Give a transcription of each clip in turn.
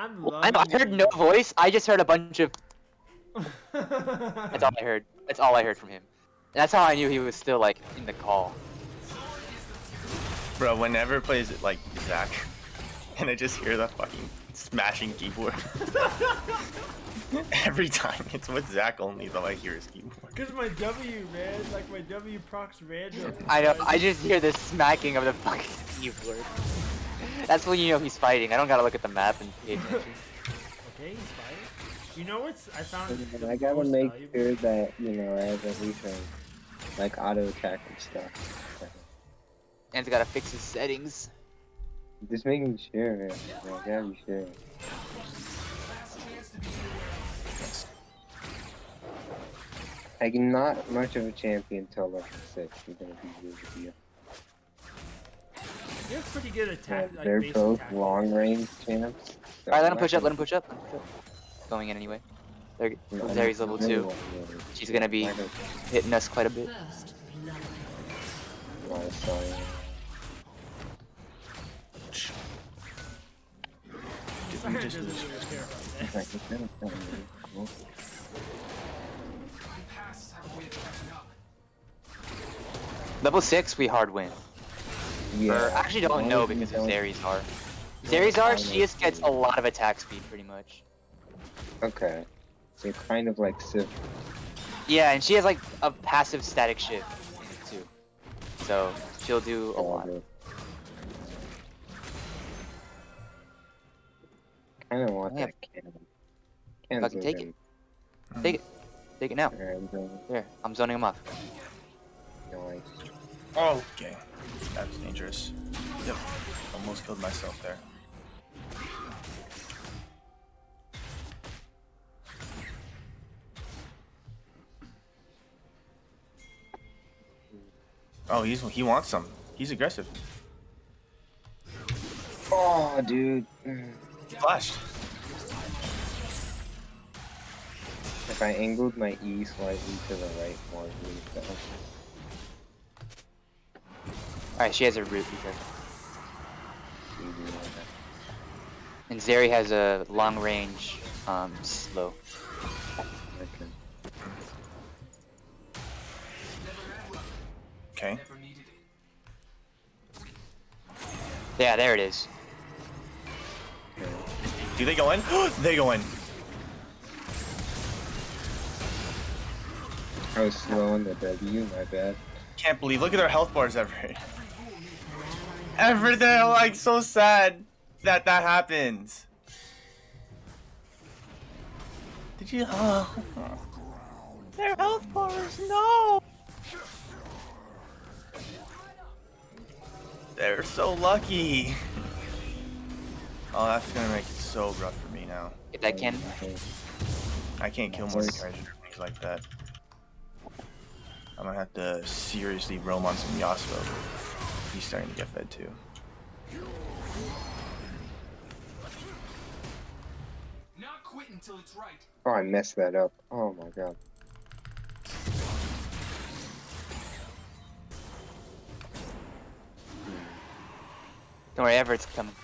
I'm Well, loving I, I heard no voice. I just heard a bunch of. That's all I heard. That's all I heard from him. That's how I knew he was still like in the call. Bro, whenever plays it like Zach, and I just hear the fucking smashing keyboard. Every time it's with Zach only though I hear his keyboard. Cause my W, man, like my W procs random. I know. I just hear the smacking of the fucking keyboard. That's when you know he's fighting. I don't gotta look at the map and pay attention. Okay, he's fighting. You know what's I found? And I gotta make valuable- sure that, you know, I have everything. Like auto attack and stuff. And's gotta fix his settings. Just making sure, man. I gotta be sure. Like, not much of a champion till level 6. I'm gonna be real with you. You have pretty good Yeah, attack. like, they're both attack. long range champs. Alright, let I'm him push up. Let gonna- him push up. Let him push up. Going in anyway. There, No, Zeri's level two. long. She's gonna be hitting us quite a bit. First blood. gonna- not sorry. Siren just doesn't lose. really care about that. Like, it's gonna sound really cool. Level six, we hard win. Yeah. Or actually, don't know long as you because of don't- Zeri's Zeri's she just gets a lot of attack speed, pretty much. Okay. So you're kind of like Civ. Yeah, and she has like a passive static shift in it too. So she'll do a lot. Kind of want Yeah. that cannon. Cannon's Fucking take looking- mm. Take it. Take it now. Alright, I'm going. I'm zoning him off. Nice. Oh, okay. That was dangerous. Yep. Almost killed myself there. Oh, he's he wants some. He's aggressive. Oh, dude. Flashed. If I angled my E slightly to the right more, have Alright, she has a root because easy like that. and Zeri has a long range um slow. Okay. Okay. Yeah, there it is. Do they go in? they go in. I was slow on the W, my bad. Can't believe. Look at their health bars, Everett. They're like so sad that that happens. Did you? Oh. Their health bars, no. They're so lucky. Oh, that's gonna make it so rough for me now. If I. Okay. I can't kill more Mordecai things like that. I'm gonna have to seriously roam on some Yasuo. He's starting to get fed too. Not quit until it's right. Oh, I messed that up. Oh my god. Don't worry, Everett's coming.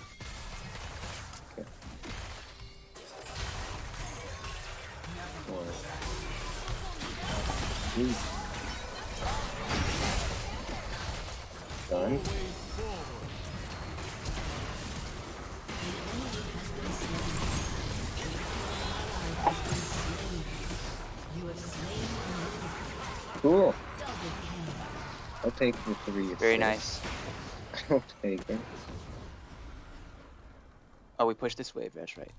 Ooh. Done. You have slain Cool. I'll take the three. Very nice. I'll take it. Oh, we pushed this wave, that's right.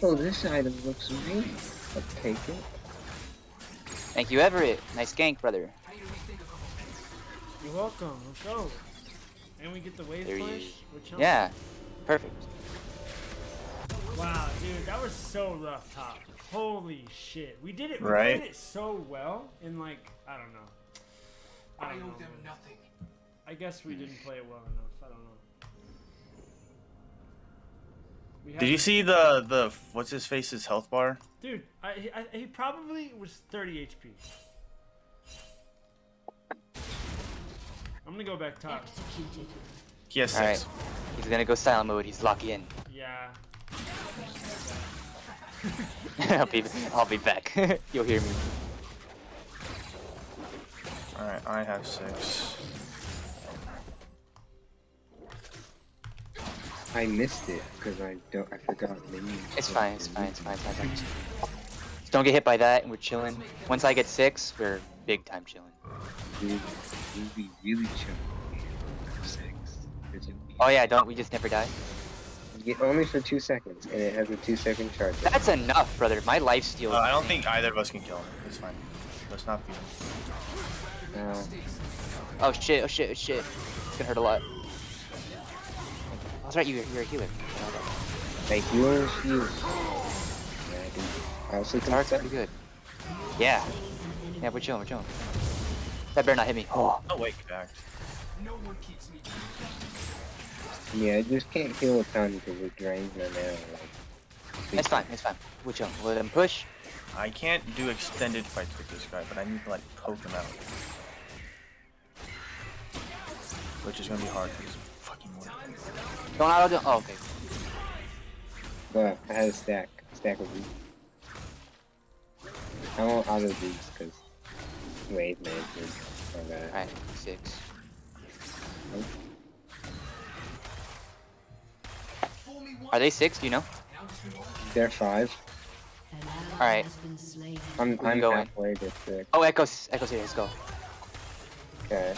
Oh, this item looks amazing. I'll take it. Thank you, Everett. Nice gank, brother. You're welcome. Let's go. And we get the wave There you- push. Yeah, perfect. Wow, dude, that was so rough top. Holy shit. We did it. We Right? played it so well in like I don't know. I I don't owe know. them nothing. I guess we didn't play it well enough. Did you see the the what's his face's health bar? Dude, I, he- I, he probably was 30 HP. I'm gonna go back top. Executed. He has All right. six. He's gonna go silent mode. He's locking in. Yeah. I'll be I'll be back. You'll hear me. Alright, I have six. I missed it because I don't. I forgot minions. It's fine. It's fine. It's fine. It's fine. It's fine. Just don't get hit by that, and we're chilling. Once I get six, we're big time chilling. You'd, you'd be really chill. Six. 'cause you'd be- Oh yeah, don't we just never die? Yeah, only for two seconds, and it has a two second charge. That's enough, brother. My life steal. Uh, I don't think either of us can kill him. It's fine. Let's not feed him. Uh, Oh shit! Oh shit! Oh shit! It's gonna hurt a lot. That's right. You you're a healer. like healer shield. Yeah, I can. I also can Dark's set- pretty good. Yeah. Yeah, we're chilling. We're chilling. That better not hit me. Oh. Oh wait, back. No one keeps me. Yeah, I just can't heal a ton because it drains my mana. Like, It's fine. It's fine. We're chilling. Let him push. I can't do extended fights with this guy, but I need to like poke him out. Which is gonna be hard because fucking work. Don't auto. do- Oh, okay. But I had a stack, stack of these. I won't auto these because wave management. on that. All right. Six. Fool Are they six? Do you know? and I'll do all They're five. Alright. has been slain. I'm can I'm go in. halfway to six. Oh, Echo's. Echo's here. Let's go. Okay.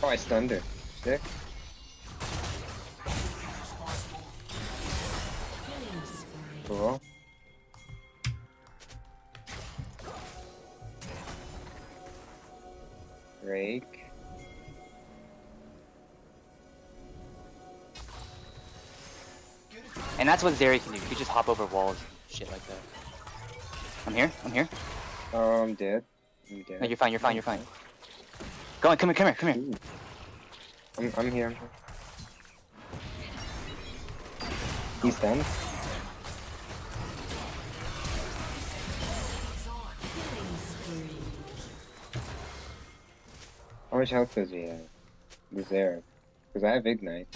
Oh, I stunned her. Spree. Cool. Rake. And that's what Zeri can do. He can just hop over walls and shit like that. I'm here. I'm here. Oh, I'm dead. I'm dead. No, you're fine. You're fine. You're fine. Go on. Come here. Come here. Come here. I'm, I'm here. He's done. How much health does he uh, have? The Zeri. Because I have Ignite.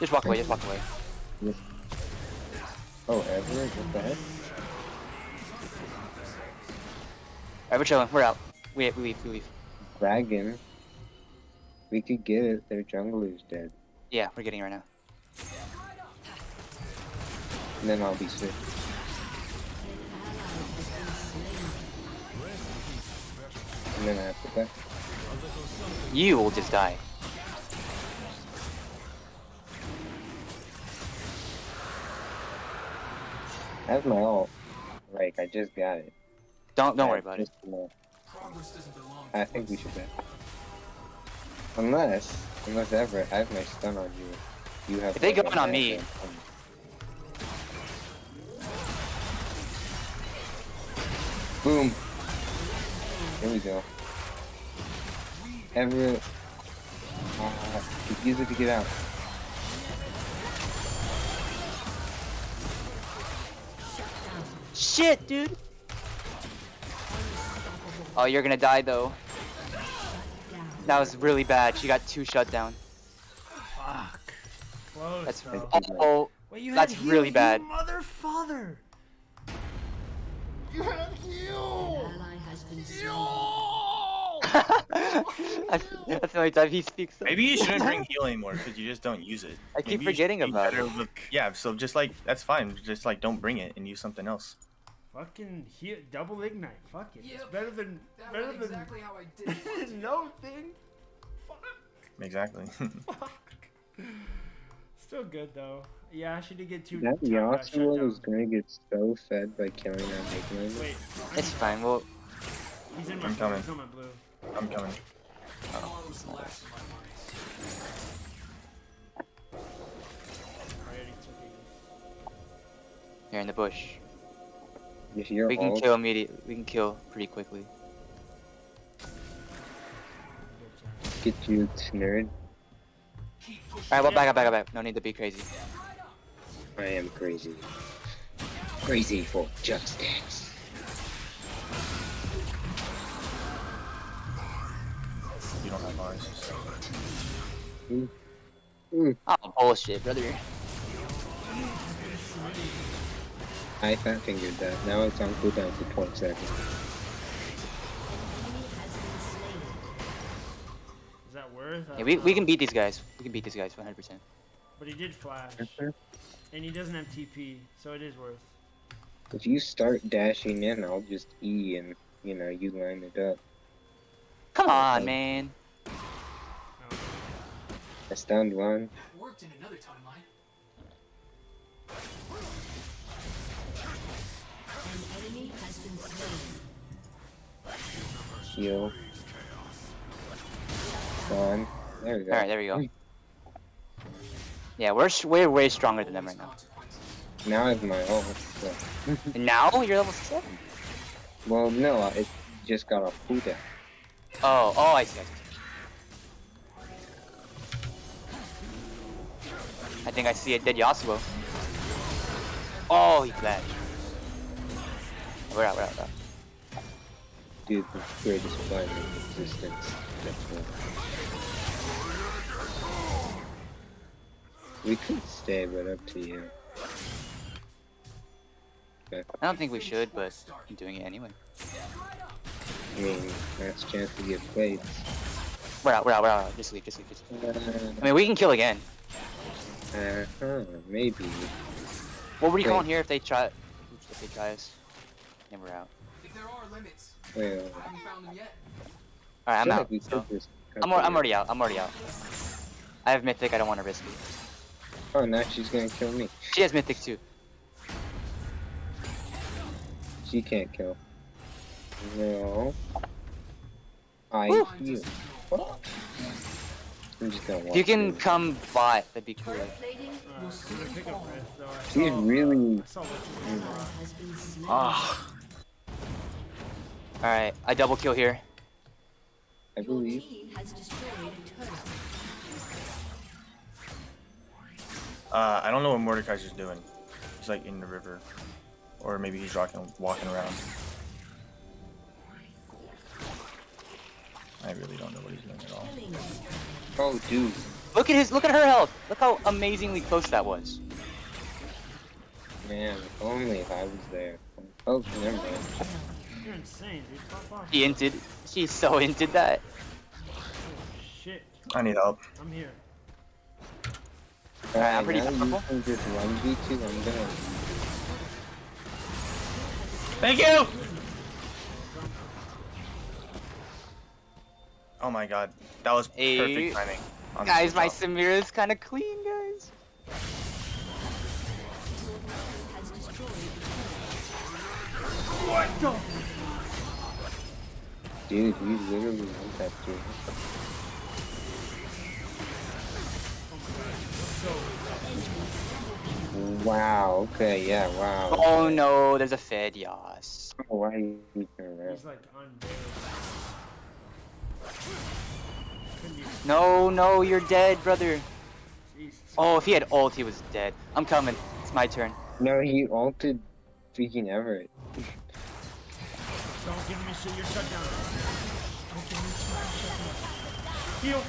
Just walk away. Just walk away. Oh, Everett? What the heck? Alright, we're chilling. We're out. We, we leave. We leave. Dragon. We could get it. Their jungler's dead. Yeah, we're getting it right now. And then I'll be sick. And then after that. You will just die. That's my ult. Like, I just got it. Don't don't worry about it. just, Progress doesn't belong. I think we should bet. Unless, unless Everett, I have my stun on you. You have. If they go like, in on a- me- Boom. There we go. Everett. Uh, use it to get out. Shit, dude. Oh, you're gonna die though. That was really bad. She got two shut down. Fuck. Close. That's though. oh. Wait, you that's had heal, really you bad. Mother father. You had An heal. ally has been slain. No. that's, that's the only time he speaks. though. Maybe you shouldn't bring heal anymore because you just don't use it. I keep Maybe you forgetting about it. with- Yeah, so just like that's fine. Just like don't bring it and use something else. Fucking heal, double ignite. Fuck it. It's better than That better than exactly how I did no thing. Fuck. Exactly. Fuck. Still good though. Yeah, she did get two. That two Yasuo is gonna get so fed by killing that Ignite. Wait, It's fine. Well, he's in my I'm blue. coming. He's on my blue. I'm coming. Follows the last of my mice. Already took it. here in the bush. You hear we can ult? kill immediately. We can kill pretty quickly. Get you, nerd. Alright, well, back up, back up, back up. No need to be crazy. I am crazy. Crazy for just dance. You don't have ours. Mm. Mm. Oh, bullshit, brother. I fat fingered that. Now it's on cooldown for 20 seconds. Enemy has been slain. Is that worth? I Yeah, we, we uh, can beat these guys. We can beat these guys 100%. But he did flash, and he doesn't have TP, so it is worth. If you start dashing in, I'll just E and, you know, you line it up. Come on, Okay. man. No. I stunned one. Worked in another timeline. Heal. Stun. There we go. All right, there we go. Hmm. Yeah, we're we're way stronger than them right now. Now I have my ult. So. Now you're level seven. Well, no, it just got off cooldown. Oh, oh, I see. I see. I think I see a dead Yasuo. Oh, he flashed. We're out, we're out, we're out. Dude, the greatest fight in existence. That's We could stay, but up to you. I don't think we should, but I'm doing it anyway. I mean, last chance to get plates. We're out, we're out, we're out. Just leave, just leave, just leave. Uh, I mean, we can kill again. uh-huh, maybe. What would you call Wait. in here if they try, if they try us? And we're out. If there are limits, Well, I haven't found them yet. All right, I'm out. So. I'm, I'm already out. I'm already out. I have mythic. I don't want to risk it. Oh, now she's gonna kill me. She has mythic too. She can't kill. No. I Woo. heal. What? I'm just gonna watch If you can this. come bot, that'd be cool. Turret plating will so soon the pickup fall. risk, though. I She's saw, really- Uh, All right, I double kill here. I believe. team has destroyed a turret. uh, I don't know what Mordekaiser's doing. He's like in the river, or maybe he's walking walking around. I really don't know what he's doing at all. Oh, dude. Look at his. Look at her health. Look how amazingly close that was. Man, only if I was there. Oh, never mind. You're insane, dude. Pop off. She inted. She so inted that. Oh, shit. I need help. I'm here. Alright, I'm Alright, pretty now powerful. you can just 1v2, I'm gonna... Thank you. Oh my god, that was Hey. perfect timing. on Guys, my drop. Samira is kind of clean, guys. Has destroyed a Dude, you literally want that dude. Wow, okay, yeah, wow. Oh no, there's a Fed, yas. Oh, why are you keeping around? He's like undead. No, no, you're dead, brother. Jesus. Oh, if he had ult, he was dead. I'm coming. It's my turn. No, he altered freaking Everett. Don't give me shit. You're shut down. Don't give me shit. You're shut down. Heal.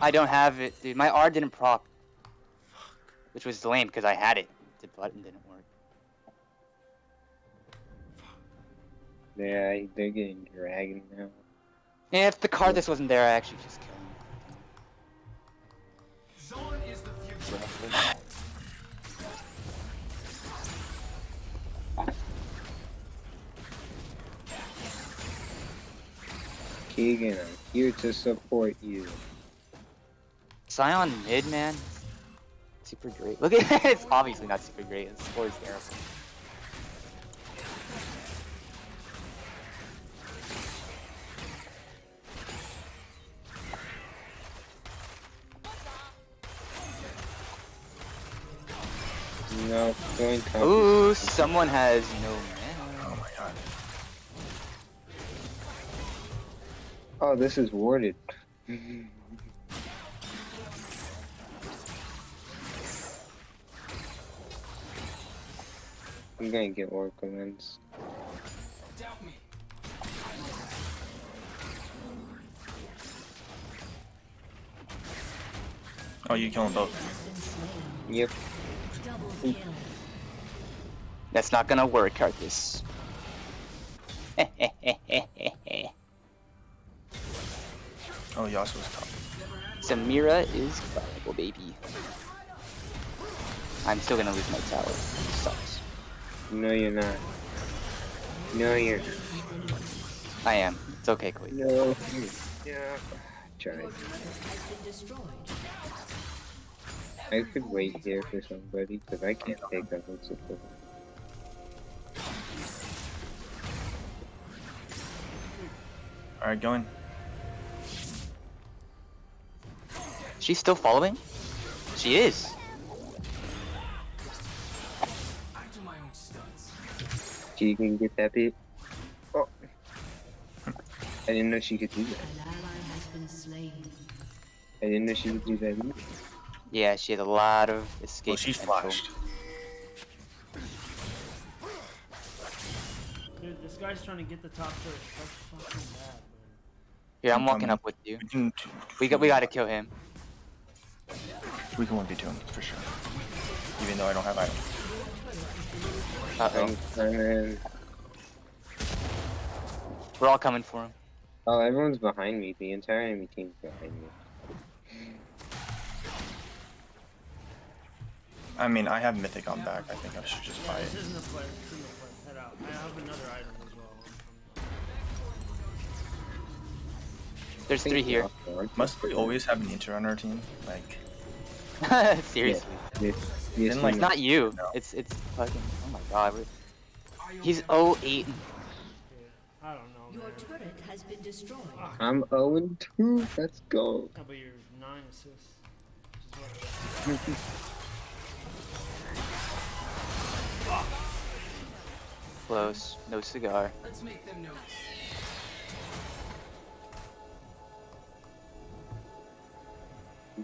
I don't have it, dude. My R didn't proc. Which was lame because I had it. The button didn't work. Yeah, they're getting dragged now. Yeah, if the Karthus wasn't there, I actually just killed him. Zon is the future. Keegan, I'm here to support you. Sion mid, man. Super great. Look at it. It's obviously not super great. The score is terrible. No, going. Ooh, someone has no Oh, this is warded. I'm gonna get more wins. Oh, you killing both? Yep. That's not gonna work, Arthas. Yasuo's top. Samira is viable, baby. I'm still gonna lose my tower. Sucks. No, you're not. No, you're not. I am. It's okay, Queen. No. Yeah. Try. Your turret has been destroyed. I could wait here for somebody because I can't take that whole support. Alright, going. She's still following? She is. I do my own. She can get that bit. Oh. I didn't know she could do that. An ally has been slain. I didn't know she could do that either. Yeah, she has a lot of escape. Well, she's potential. flashed. Dude, this guy's trying to get the top turret. That's fucking bad, man. Here, I'm I'm walking up with you. We got. We gotta kill him. We can 1v2 him for sure. Even though I don't have items. Uh oh. We're all coming for him. Oh, everyone's behind me. The entire enemy team's behind me. I mean, I have Mythic on back. I think I should just Yeah, buy it. this isn't a player. This isn't a player. Head out. I have another item There's three here. Must we always have Ninja on our team? Like, Seriously. Yes, yes, like, It's not you. No. It's it's fucking. Oh my god. we're- He's own 08. I don't know, Your man. turret has been destroyed. I'm 0 2. Let's go. yeah, but you're nine assists. Which is what Close. No cigar. Let's make them notice.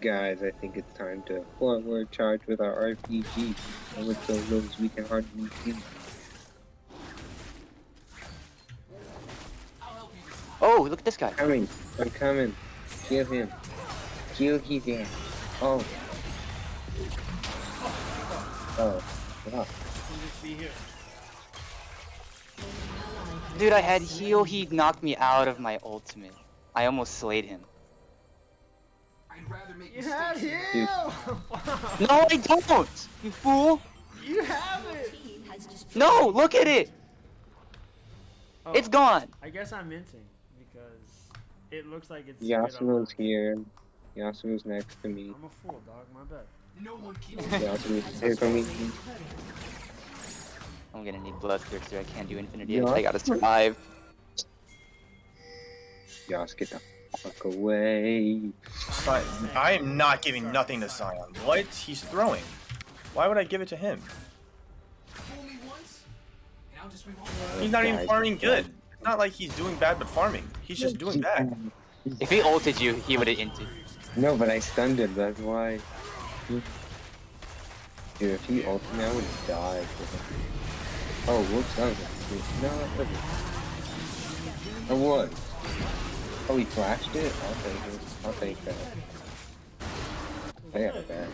Guys, I think it's time to forward charge with our RPG. And with those lows we can hardly see. I'll help you this time. Oh, look at this guy. Coming. I'm coming. Kill him. Kill his ass. Oh. Oh. Wow. can just be here. Dude, I had heal. He knocked me out of my ultimate. I almost slayed him. I'd rather make You had mistakes. heal! No, I don't. You fool. you have it! Team has destroyed. No, look at it. Oh, It's gone. I guess I'm minting because it looks like it's. Yasuo's here. Yasuo's next to me. I'm a fool, dog. My bad. No one keeps Yasuo's here for me. I'm gonna need bloodthirster. I can't do infinity. Yeah. I gotta survive. Yas, get the fuck away. I am not giving nothing to Sion. What? He's throwing. Why would I give it to him? fool me once, and I'll just rewind. He's not even farming good. It's not like he's doing bad but farming. He's just doing bad. If he ulted you, he would have inted. No, but I stunned him, that's why. Dude, if he ulted me, I would have died. Oh, whoops, that was a No, that wasn't. It was. Oh, he flashed it? I'll take it. I'll take that. I got it back.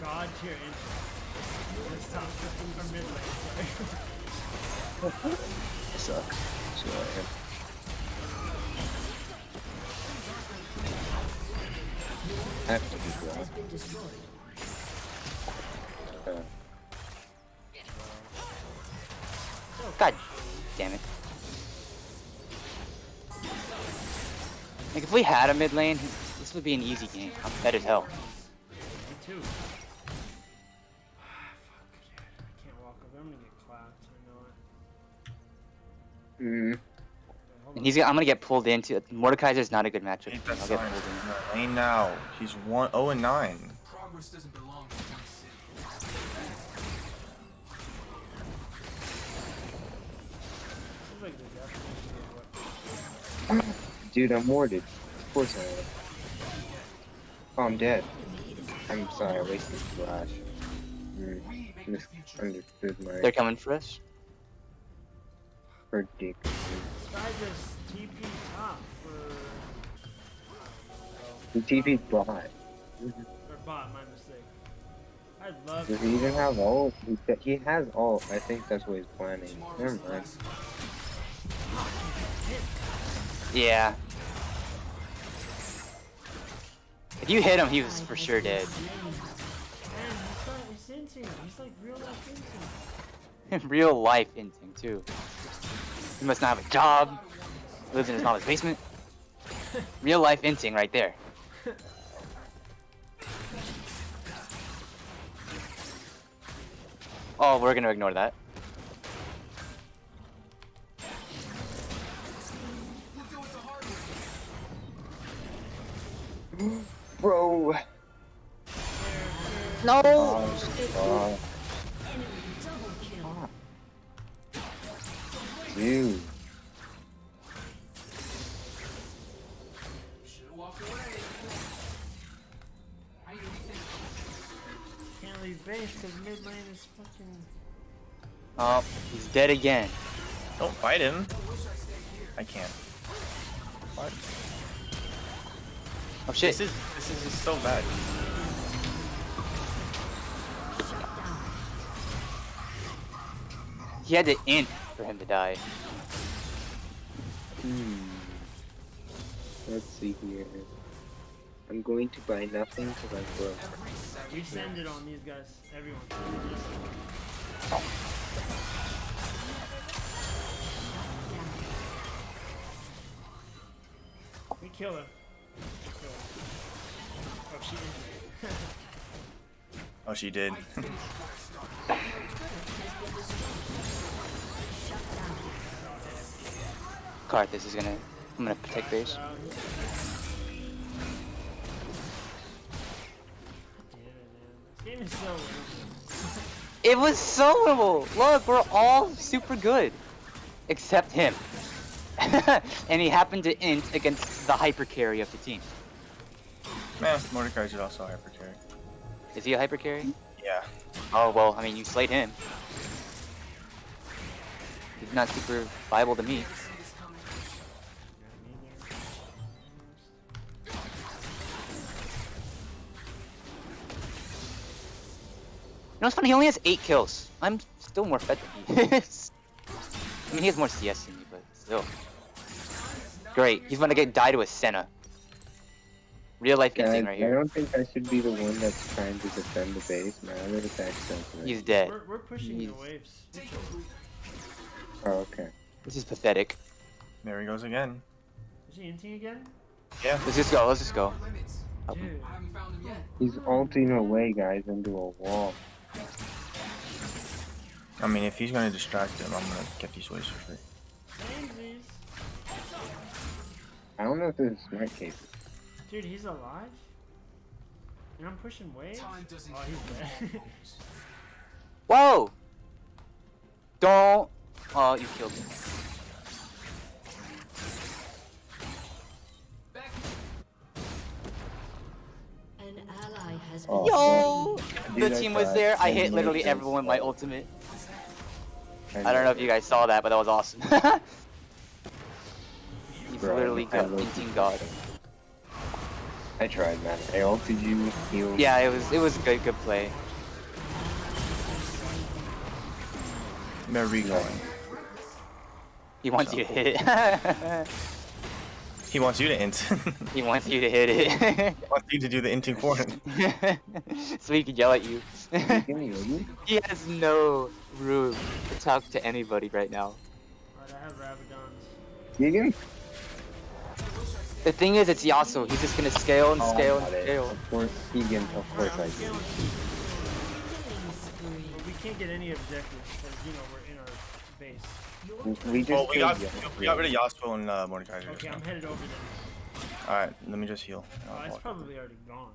God tier intro. This top 15 or mid lane. sorry. Sucks. So, uh, have to be Has blocked. been. Uh, God damn it. Like if we had a mid lane, this would be an easy game. I'm dead as hell. Me too. I can't walk up. I'm gonna get clapped. I it. mm, Wait, hold And on. he's I'm gonna get pulled into Mordekaiser's not a good matchup. Ain't for me. that I'll get pulled in. in lane now. He's one oh and 9. Progress doesn't dude, I'm warded. Of course I am. Oh, I'm dead. I'm sorry, I wasted flash. Mm, We the future. misunderstood my They're coming for us. prediction. This guy just TP top for. The TP bot. Or bot, my mistake. I'd love Does he even have ult? He, he has ult. I think that's what he's planning. Never mind. Yeah. If you hit him, he was for sure dead. Man, he's like, he's into He's like real life inting too. He must not have a job. Lives in his mama's basement. Real life inting right there. Oh, we're gonna ignore that. Bro! No. Oh, Enemy dude. Should've walked away. How you? Can't leave base because mid lane is fucking. Oh, he's dead again. Don't fight him. I can't. What? Oh shit. This is this is just so bad. He had to int for him to die. Hmm. Let's see here. I'm going to buy nothing because I'm broke. We send it on these guys. Everyone. We kill her. We kill her. Oh, she did. Oh, she did. Karthus is gonna. I'm gonna protect base. It. This game is so weird. It was so winnable. Look, we're all super good, except him. and he happened to int against the hyper carry of the team. Man, Mordecai's is also hyper carry. Is he a hyper carry? Yeah. Oh well, I mean you slayed him. He's not super viable to me. You know what's funny? He only has eight kills. I'm still more fed than he is. I mean, he has more CS than me, but still. Great. He's gonna get died to a Senna. Real life Guys, inting right I here. don't think I should be the one that's trying to defend the base, man. I'm gonna back something. He's dead. We're, we're pushing He's- the waves. Oh, okay. This is pathetic. There he goes again. Is he inting again? Yeah. Let's just go. Let's just go. Limits. Help him. Dude. I haven't found them yet. He's ulting away, guys, into a wall. I mean, if he's gonna distract him, I'm gonna get these waves for free. I don't know if this is smart case. Dude, he's alive? And I'm pushing waves? Time doesn't Oh, he's dead. Whoa! Don't. Oh, you killed me. Back. An ally has been Oh. Yo! The team was there. I hit literally everyone with my ultimate. I don't know if you guys saw that, but that was awesome. He's literally I got love team god. I tried, man. I ulted you, healed. Yeah, it was it was a good good play. They're regoing. He wants you to hit it. He wants you to int. he wants you to hit it. he wants you to do the inting for him. so he can yell at you. You can heal me? he has no room to talk to anybody right now. Alright, I have Rabadons. Keegan? The thing is, it's Yasuo. He's just gonna scale and Oh, scale got and it. scale. Of course, Keegan. Of course I'm do. Killing spree. But we can't get any objectives because, you know, we're in our base. We just Well, we got we got rid of Yasuo and uh, Mordecai. Okay. I'm headed over there. Alright, let me just heal. Oh, it's probably already gone.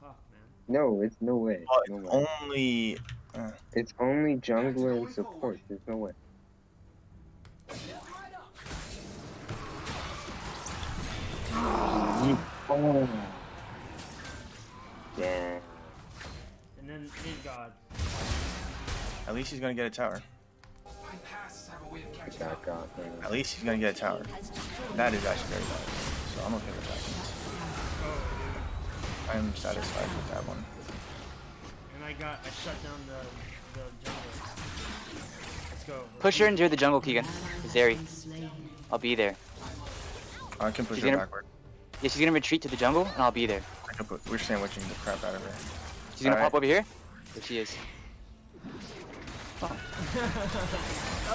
Fuck, man. No, it's no way. Well, No way. only. Uh, It's only jungler and support. There's no way. Damn. And then mid god. at least he's gonna get a tower. My pasts have a way of catching That up. got. At least he's gonna get a tower. That is actually very bad. So I'm okay with that. I'm satisfied with that one. And I got, I shut down the, the jungle. Let's go. Push her into the jungle, Keegan. Ally Zeri. has been slain. I'll be there. I can push She's her gonna- backward. Yeah, she's gonna retreat to the jungle, and I'll be there. I can put, we're sandwiching the crap out of her. She's gonna Alright. pop over here. There she is. That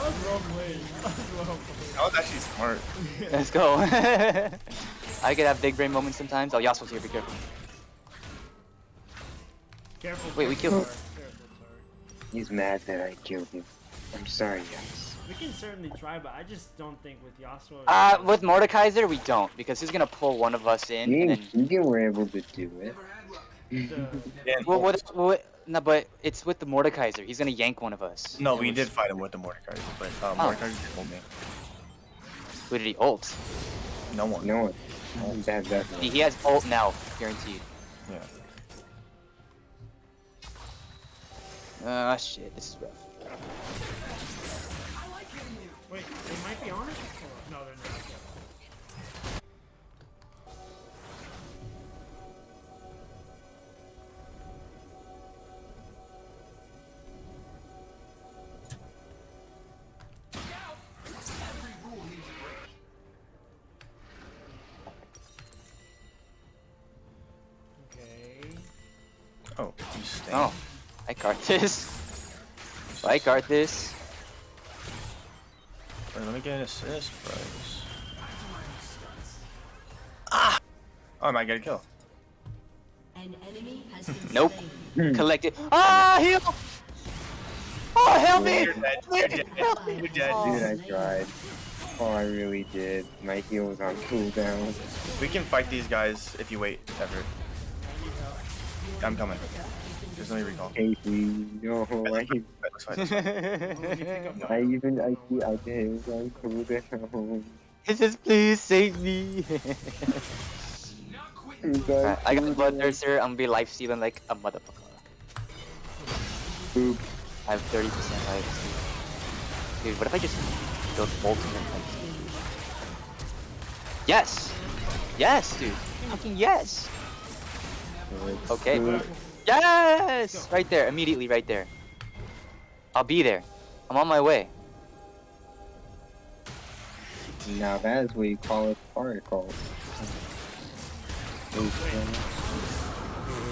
was wrong way. That was wrong way. That was actually smart. Let's go. I could have big brain moments sometimes. Oh, Yasuo's here. Be careful. Careful. Wait, we killed- Tar, Careful, Tar. He's mad that I killed him. I'm sorry, guys. We can certainly try, but I just don't think with Yasuo. Uh, with Mordekaiser, we don't because he's gonna pull one of us in. Me And and then, Keegan were able to do it. Never had luck. the, Yeah, well, what, what, no, but it's with the Mordekaiser. He's gonna yank one of us. No, we was- did fight him with the Mordekaiser, but uh, Oh. Mordekaiser did hold me. Who did he ult? No one. No one. That, that, He, he has ult now, guaranteed. Yeah. Ah, shit. This is rough. Wait, they might be on it? No, they're not. Okay. Every rule needs a. Okay. Oh. Oh, I cart this. I cart this. Wait, let me get an assist first. Ah! Oh, I might get a kill. An enemy has been Nope. Collected. Ah, heal! Oh, help me! You're dead. You're dead. You're dead. Oh. Dude, I tried. Oh, I really did. My heal was on cooldown. We can fight these guys if you wait, Everett. I'm coming. Just let me recall. Casey, no, I, Let's fight, let's fight. I even, I see, I did, it was on cooldown. He says, please save me. Not quitting. It was on Alright, I got cooldown. Bloodthirster. I'm gonna be life stealing like a motherfucker. Boop. I have 30% life steal. Dude, what if I just build ultimate life steal? Yes! Yes, dude! Fucking yes! Okay. Boop. Yes! Right there, immediately right there. I'll be there. I'm on my way. Now that is what you call it particle.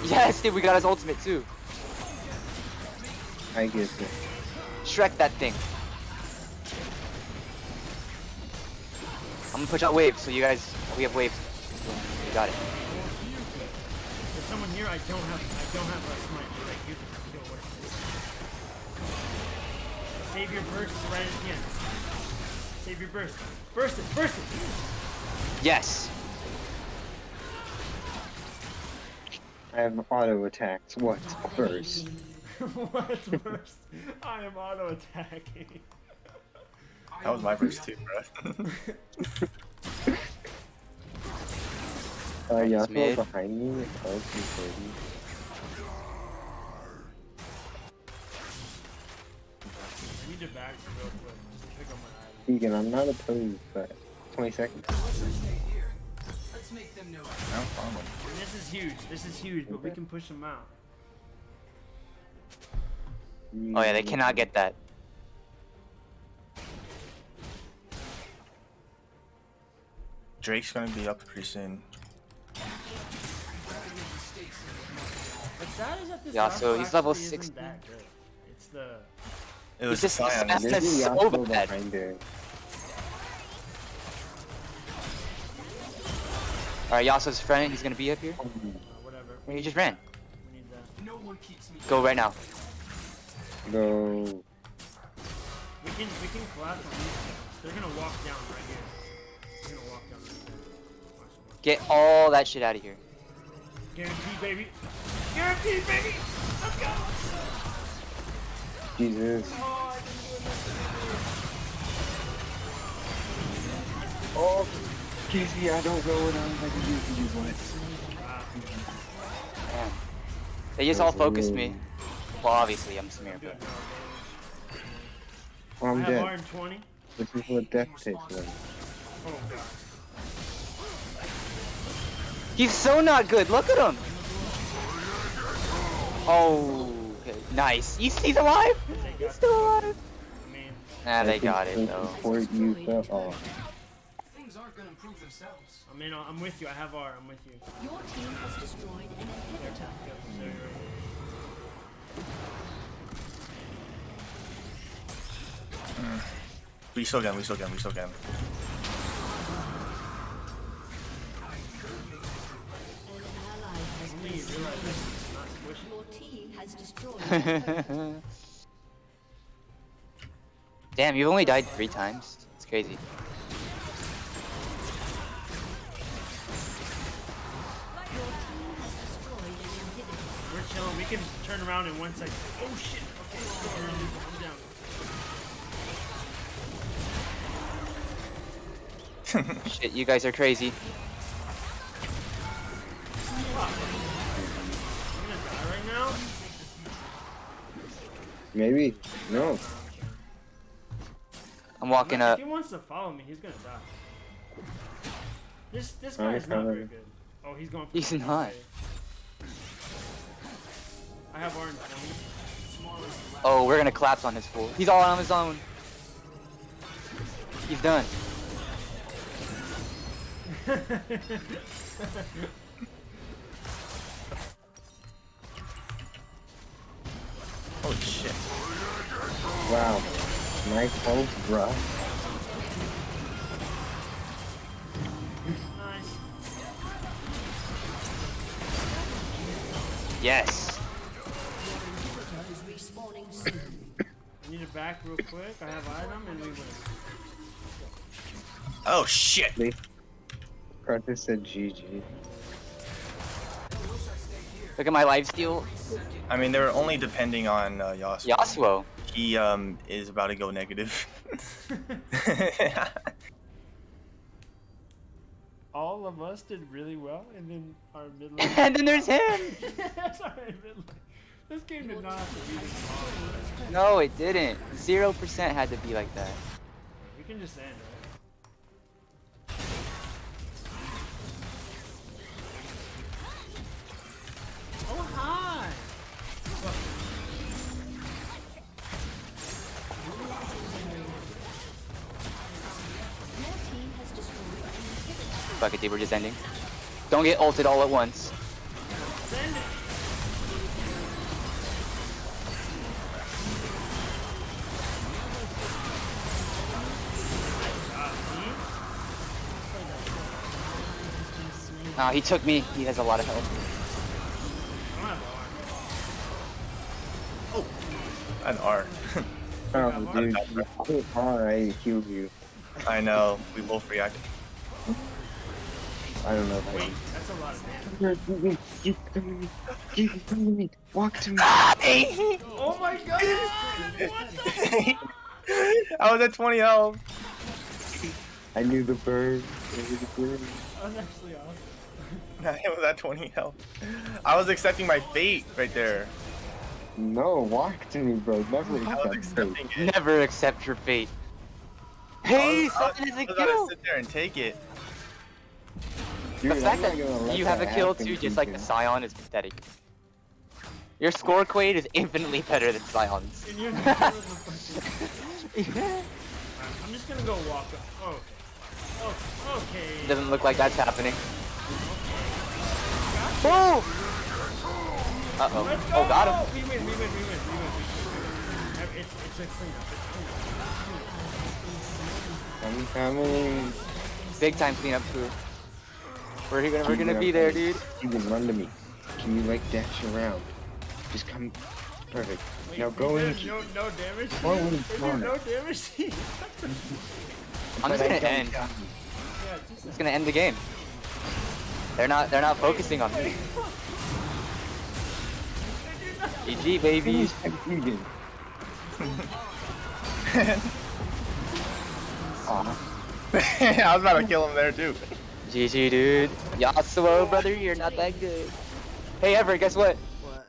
Yes, dude, we got his ultimate too. I get it. Shrek that thing. I'm gonna push out waves, so you guys, we have waves. You got it. There's someone here. I don't have. I don't have a smite. Like you can kill what it is. Save your burst right at the end. Save your burst. Burst it. Burst it. Yes. I have auto attacks. What? First. What's burst? I am auto attacking. That was my first two, bro. Uh, It's Yasuo behind me. Oh, he's thirty. I need to back real quick just to pick up my item. Keegan, I'm not opposed, but 20 seconds. Let's just stay here. Let's make them know. And this is huge. This is huge, but we can push them out. Oh yeah, they cannot get that. Drake's gonna be up pretty soon. Yeah, Yasuo so he's level actually isn't that good. It's the It was just Sion. fast. There's That's a so Yasuo bad. Alright, Yasuo's friend, he's gonna be up here. uh, whatever. He just ran. We need that. No one keeps me. Go right now. Go. We can we can collapse on these guys. They're gonna walk down right here. They're gonna walk down right there. Watch, watch. Get all that shit out of here. Guaranteed, baby. Guaranteed, baby. Let's go. Jesus. Oh, I didn't do enough. Oh, Casey, I don't know what I'm going to do for you, what? They just all focused me. Well, obviously, I'm Samir, but. I'm dead. R20. This is what death takes them. Oh god. He's so not good. Look at him. Oh, okay. nice. He's, he's alive. They He's still alive. I mean, Nah, I they got it though. Support you fell off. Things aren't gonna improve themselves. I mean, I'm with you. I have R. I'm with you. Your team has destroyed an inhibitor. There, right We still can, we still can, we still can. An ally team has destroyed. Damn, you've only died three times. It's crazy. Your team has destroyed an inhibitor. We're chilling. We can turn around in one second. Oh shit. Okay, I'm down. Shit, you guys are crazy. I'm Maybe. No. I'm walking If up. he wants to follow me, he's gonna die. This this I'm guy's not very good. Oh, he's going for He's the not. okay. I have orange. Oh, we're gonna collapse on this fool. He's all on his own. He's done. Holy shit. Wow. Nice hold, bruh. nice. Yes. Inhibitor is respawning soon. I need it back real quick. I have item and we win. Oh shit. Carter said GG. Look at my life steal. I mean, they're only depending on uh, Yasuo. Yasuo. He um is about to go negative. All of us did really well, and then our mid lane. and then there's him. Sorry. This game did not have to be this long. No, it didn't. Zero percent had to be like that. We can just end, right? Inhibitor. Fuck it, dude. We're just ending. Don't get ulted all at once. Send it! Nah, he took me. He has a lot of health. I don't have R. An R. Oh, dude, you hit hard, I healed you. I know. We both reacted. I don't know if Wait, I that's a lot of damage. You come to me. You come to me. Walk to me. Oh my god! I was at 20 health. I knew the bird. I knew the bird. That was actually awesome. I was at 20 health. I was accepting my fate right there. No, walk to me, bro. Never I was accept fate. Never accept your fate. I Hey, was, I was, Simon is I a was gonna kill. sit there and take it. Dude, The fact that gonna you have a kill too, just like the Sion, is pathetic. Your score, Quaid, is infinitely better than Sion's. And you're not doing the fucking- I'm just gonna go walk up. Oh, okay. Oh, okay. Doesn't look like that's happening. Oh! Uh oh. Go! Oh, got him. We win, we win, we win, we win. we win. It's, it's a cleanup. It's I'm coming. Big time cleanup crew. We're gonna, we're gonna be there, buddy. dude. You can run to me. Can you like dash around? Just come. Perfect. Wait, now go there's in. No, no damage. Go in Is no damage? I'm just gonna don't end. got just It's gonna end the game. They're not, they're not focusing on me. GG, baby. you. Succeeded. Aw. I was about to kill him there too. GG, dude. Yasuo, brother, you're not that good. Hey, Everett, guess what? What?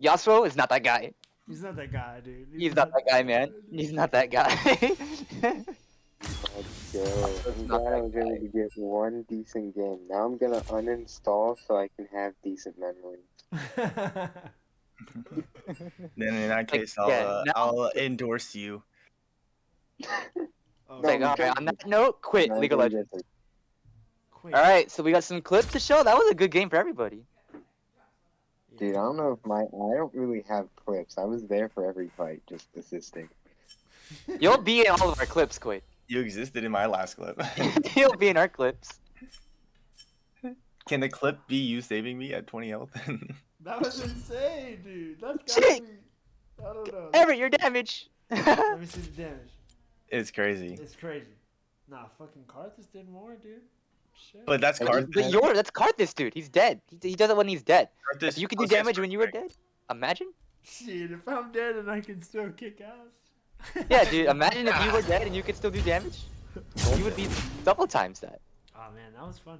Yasuo is not that guy. He's not that guy, dude. He's not that guy, man. He's not that guy. Let's go. I'm not glad I was that able to get one decent game. Now I'm gonna uninstall so I can have decent memory. Then in that case, I'll yeah, uh, now- I'll endorse you. Oh, It's like, all right, on that note, quit No, League of you Legends. Guys quick. All right, so we got some clips to show. That was a good game for everybody. Dude, I don't know if my I don't really have clips. I was there for every fight, just assisting. You'll be in all of our clips, Quid. You existed in my last clip. You'll be in our clips. Can the clip be you saving me at 20 health? That was insane, dude. That's Shit. gotta be. I don't know. Everett, your damage. Let me see the damage. it's crazy. It's crazy. Nah, fucking Karthus did more, dude. Shit. But that's But Karthus. but your that's Karthus, dude. He's dead. He, he does it when he's dead. Karthus If you could do damage when you were dead, imagine. Shit, if I'm dead and I can still kick ass. Yeah, dude. Imagine if you were dead and you could still do damage. You would be double times that. Oh man, that was fun.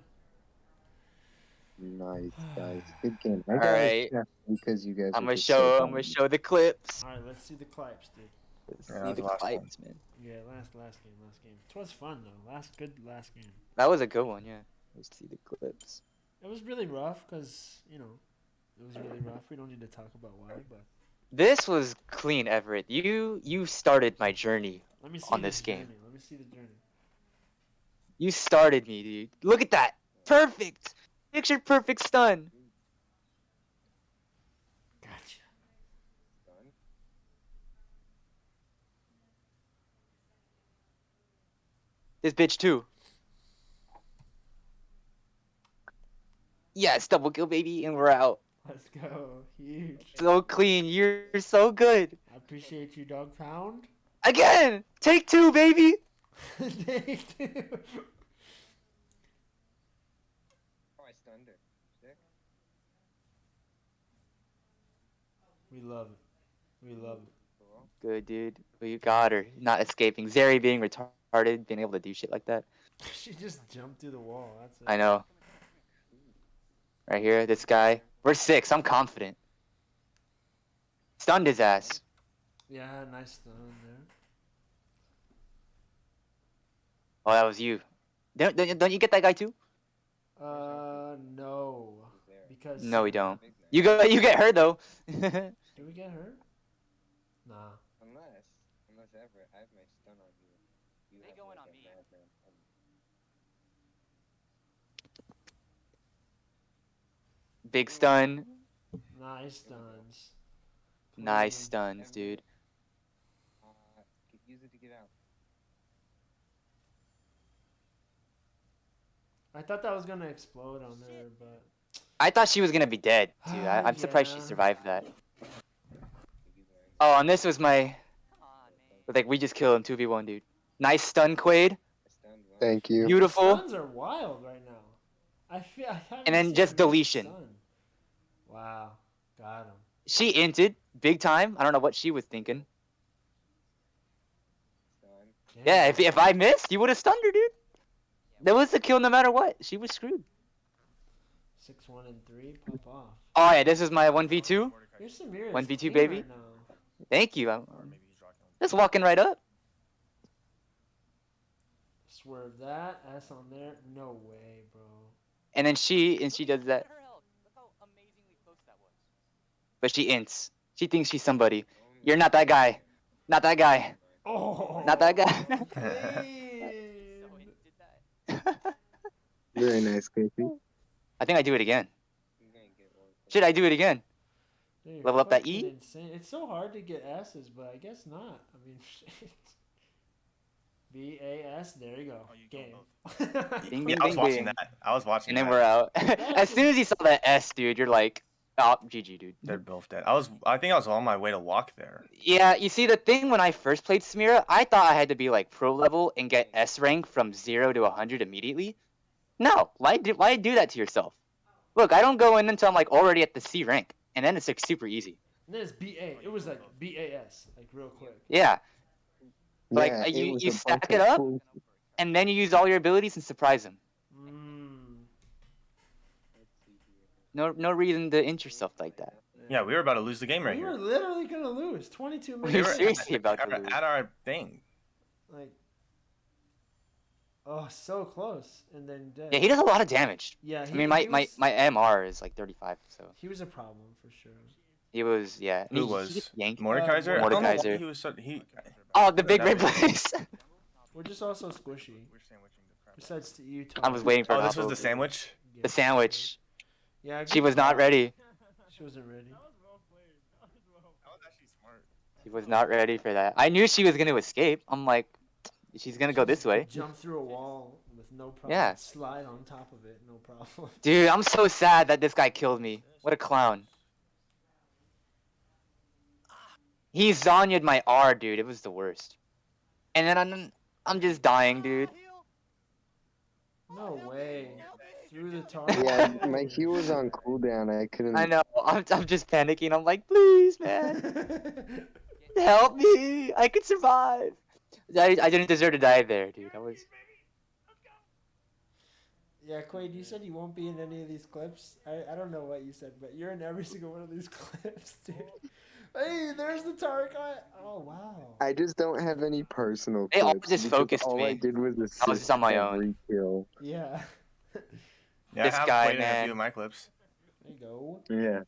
Nice guys, good game. I All got a right. chef because you guys. I'm gonna show. so I'm gonna show the clips. All right, let's see the clips, dude. Let's Yeah, that was the the last one. clips, man. Yeah, last last game, last game. It was fun though. Last good last game. That was a good one, yeah. Let's see the clips. It was really rough because you know it was really rough. We don't need to talk about why, but This was clean, Everett. You you started my journey. let me see On this game. Let me see the journey. You started me, dude. Look at that. Perfect. Picture perfect stun. Gotcha. This bitch too. Yes, double kill, baby, and we're out. Let's go. Huge. So clean. You're so good. I appreciate you, dog pound. Again. Take two, baby. take two. Oh, I stunned her. We love it. We love it. Good, dude. Well, you got her. Not escaping. Zeri being retarded, being able to do shit like that. she just jumped through the wall. That's it. I know. Right here, this guy. We're six. I'm confident. Stunned his ass. Yeah, nice stun there. Oh, that was you. Don't, don't, don't you get that guy too? Uh, no. Because No, we don't. You go. You get her though. Did we get her? Nah. Unless, unless ever, I have my stun on you. You They have going like on a me. madman on Big stun. Nice stuns. Nice Clean. stuns, dude. Uh, could use it to get out. I thought that was gonna explode on her, but I thought she was gonna be dead, dude. I, Ah, I'm surprised she survived that. Could use it right Oh, and this was my. Like we just killed him two v one, dude. Nice stun, Quaid. now. I stunned one. Thank you. Beautiful. stuns are wild right now. I feel. I haven't And then just deletion. stun. Wow, got him. She inted big time. I don't know what she was thinking. Stun. Yeah, if if I missed, you would have stunned her, dude. That was the kill no matter what. She was screwed. Six, one, and three, pop off. Oh yeah, this is my one v two. Here's Samira. 1v2 baby? Right. Thank you. I'm Or maybe he's rocking. just walking right up. Swerve that. S on there. No way, bro. And then she and she does that. But she ints. She thinks she's somebody. You're not that guy. Not that guy. Oh. Not that guy. Very nice, Casey. I think I do it again. You're gonna get one. Should I do it again? Dude, Level up that E? Insane. It's so hard to get S's, but I guess not. I mean, shit. B A S. There you go. Oh, you Game. Bing, Yeah, bing, I was bing, watching that. I was watching And then that. we're out. as soon as you saw that S, dude, you're like, oh, GG, dude. They're both dead. I was. I think I was on my way to walk there. Yeah, you see, the thing when I first played Samira, I thought I had to be like pro level and get S rank from zero to 100 immediately. No, why do why do that to yourself? Look, I don't go in until I'm like already at the C rank, and then it's like super easy. And then it's B A. It was like B A S, like real quick. Yeah, Like, Yeah, you- you stack it up? cool- and then you use all your abilities and surprise them. Mm. Let's see here. No, no reason to int yourself like that. Yeah, we were about to lose the game right we were literally gonna lose. 22 minutes. were were seriously about to at, lose. at our thing. Like, oh, so close, and then dead. Yeah, he does a lot of damage. Yeah, I mean, my, he my, my MR is like 35, so. He was a problem for sure. He was yeah. Who he- he was? gets yanked. Mordekaiser? Uh, I don't know why Mordekaiser. He was so, he. Oh, the big red was- place. We're just also squishy. We're sandwiching the crap. Besides to you, I was waiting for Oh, this was the sandwich. Yeah. The sandwich. Yeah, She was not ready. She wasn't ready. That was actually smart. She was not ready for that. I knew she was gonna escape. I'm like, she's gonna go this way. Jump through a wall with no problem. Yeah. Slide on top of it, no problem. Dude, I'm so sad that this guy killed me. What a clown. He Zhonya'd my R, dude. It was the worst. And then I'm, I'm just dying, dude. No way. Through the target. Yeah, my heal was on cooldown. I couldn't. I know. I'm, I'm just panicking. I'm like, please, man, help me. I could survive. I, I didn't deserve to die there, dude. I was. yeah, Quaid, you said you won't be in any of these clips. I, I don't know what you said, but you're in every single one of these clips, dude. Hey, there's the target guy. Oh, wow. I just don't have any personal. They all just because focused all I did was assist was just on my own. every kill. Yeah. Yeah, This I have guy, played in a man. few of my clips. There you go. Yeah.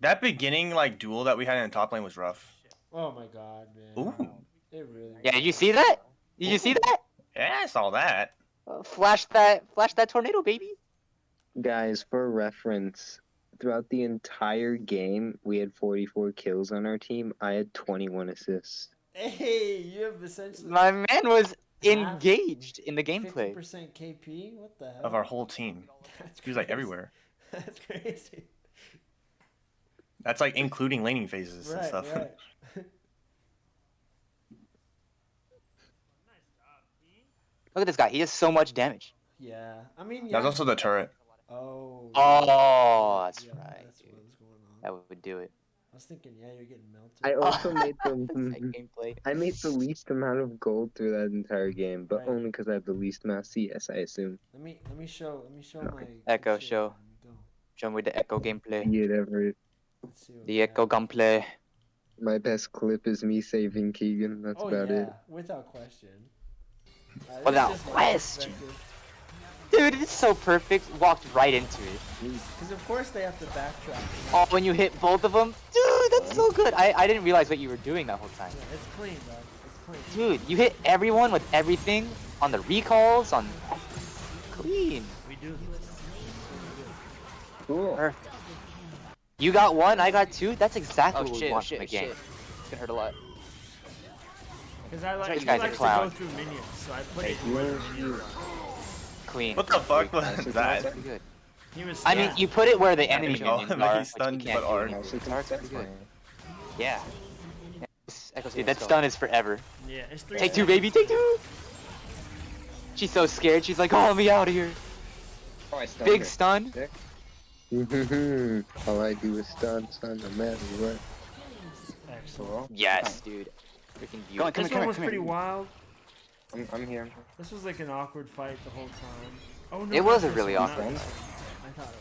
That beginning like duel that we had in the top lane was rough. Oh my god, man. Ooh. It really. Yeah, did you see that? Did you see that? Yeah, I saw that. Uh, flash that, flash that tornado, baby. Guys, for reference, throughout the entire game, we had 44 kills on our team. I had 21 assists. Hey, you have essentially My man was engaged in the gameplay. 50% KP. What the hell? Of our whole team. That's He was like crazy. everywhere. That's crazy. That's like including laning phases and stuff. right. Look at this guy. He has so much damage. yeah, I mean, yeah. That was also the turret. Oh. Oh, that's yeah, right, That's dude. what was going on. That would do it. I was thinking, yeah, you're getting melted. I also made That the gameplay. I made the least amount of gold through that entire game, but Right. only because I have the least amount of CS, I assume. Let me let me show let me show No. my Ekko, shit. show. Let me. Show me the Ekko gameplay. Be it ever. Let's see what The Ekko gameplay. My best clip is me saving Keegan. That's Oh about yeah, it. without question. Uh, Without is just question. Perspective. Dude, it's so perfect. Walked right into it. Because of course they have to backtrack. Oh, when you hit both of them, dude, that's so good. I, I didn't realize what you were doing that whole time. Yeah, it's clean, bro. It's clean. Dude, you hit everyone with everything on the recalls, on clean. We do. Cool. Perfect. You got one, I got two. That's exactly Oh what we oh, shit, want shit, from a game. shit. It's gonna hurt a lot. Because I like right, you guys are likes to clown. go through minions, so I put Hey, it where the you- minions are. Clean. What the fuck was That's that? Pretty good. He was. I mean, you put it where the enemy Oh, minions but are. he's stunned, can't but do are- anymore. Also, That's pretty good. Yeah. Dude, that stun is forever. Yeah, it's three. Take two, baby, take two. She's so scared. She's like, "Oh, let me out of here." Oh, I stunned Big her. stun. All I do is stun, stun, no matter what. Excellent. Yes, dude. Freaking beautiful. Come on, come This here, one come was here, pretty here. wild. I'm, I'm here. This was like an awkward fight the whole time. Oh no. It was a really one, awkward not fight. this one. I thought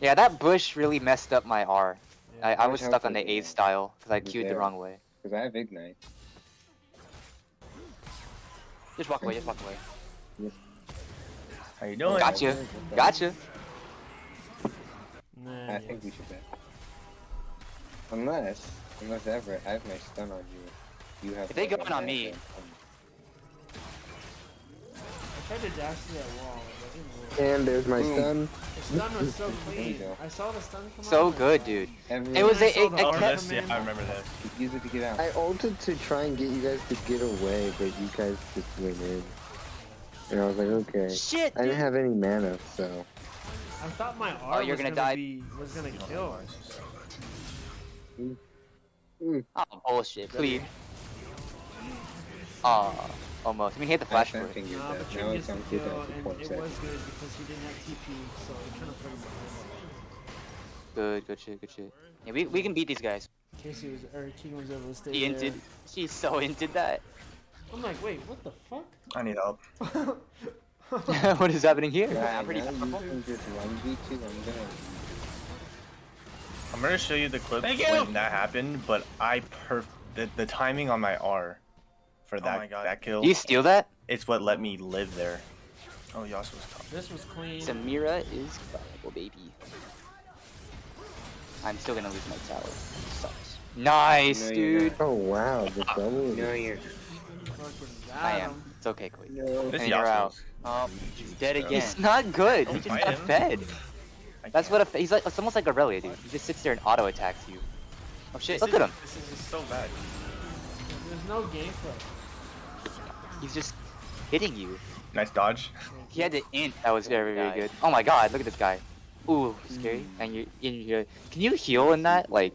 it Yeah, that bush really messed up my R. was. Yeah. I, I was stuck on the the- A style because I the queued the wrong way. Because I have Ignite. Just walk away, just walk away. How you doing? Gotcha. Gotcha. Nah, I yeah. think we should bet. Unless, unless ever, I have my stun on you. You have. If they go in on me- I tried to dash through that wall. That. And there's my Boom. stun. The stun was so clean. I saw the stun come out. So good, dude. like, Every, It was I a, saw it, the it kept. this, yeah. I remember this. Use it to get out. I ulted to try and get you guys to get away, but you guys just went in. And I was like, okay. Shit, I didn't have any mana, so. I thought my Oh, you're was gonna gonna die. be was gonna kill. Oh, bullshit. Clean. Aw, almost. I mean, he had the flash for I it. think you're Nah, dead. but Now it's on the cooldown kill, and it was seconds. good because he didn't have TP, so it kind of put him. Good, good shit, good shit. Yeah, we, we can beat these guys. Casey was or Keegan was able to stay She there. inted. She so inted that. I'm like, wait, what the fuck? I need help. what is happening here? Yeah, I'm pretty now I'm gonna. Show you the clip Thank you. when that happened, but I perf the, the timing on my R for that my God. that kill. Do you steal that? It's what let me live there. Oh, Yasuo's top. This was clean. Samira is viable, baby. I'm still gonna lose my tower. Sucks. Nice, No, dude. Oh wow, the double. No, you're. I am. It's okay, Quake. No. This And you're out. Um, he's dead again. Yeah. He's not good. He Don't just got him. fed. I That's can't. what a. He's like. It's almost like Aurelia, dude. He just sits there and auto attacks you. Oh shit! This Look is- at him. This is just so bad. There's no gameplay. He's just hitting you. Nice dodge. He had the int. That was very, very good. Oh my god! Look at this guy. Ooh, scary. Mm. And you, in your, can you heal in that? Like,